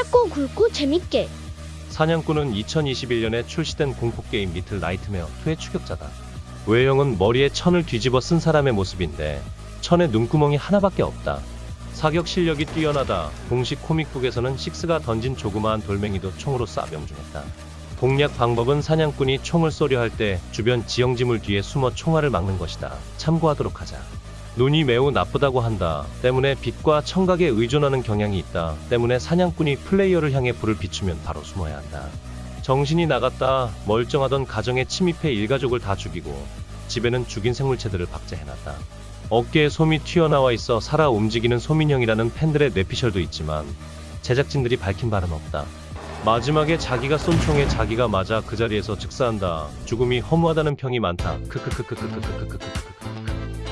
짧고 굵고 재밌게. 사냥꾼은 2021년에 출시된 공포게임 리틀 나이트메어 2의 추격자다. 외형은 머리에 천을 뒤집어 쓴 사람의 모습인데 천에 눈구멍이 하나밖에 없다. 사격 실력이 뛰어나다. 공식 코믹북에서는 식스가 던진 조그마한 돌멩이도 총으로 쏴 명중했다. 공략 방법은 사냥꾼이 총을 쏘려 할 때 주변 지형지물 뒤에 숨어 총알을 막는 것이다. 참고하도록 하자. 눈이 매우 나쁘다고 한다. 때문에 빛과 청각에 의존하는 경향이 있다. 때문에 사냥꾼이 플레이어를 향해 불을 비추면 바로 숨어야 한다. 정신이 나갔다. 멀쩡하던 가정에 침입해 일가족을 다 죽이고 집에는 죽인 생물체들을 박제해놨다. 어깨에 솜이 튀어나와 있어 살아 움직이는 소민형이라는 팬들의 뇌피셜도 있지만 제작진들이 밝힌 바는 없다. 마지막에 자기가 쏜 총에 자기가 맞아 그 자리에서 즉사한다. 죽음이 허무하다는 평이 많다. 크크크크크크크크크크크크.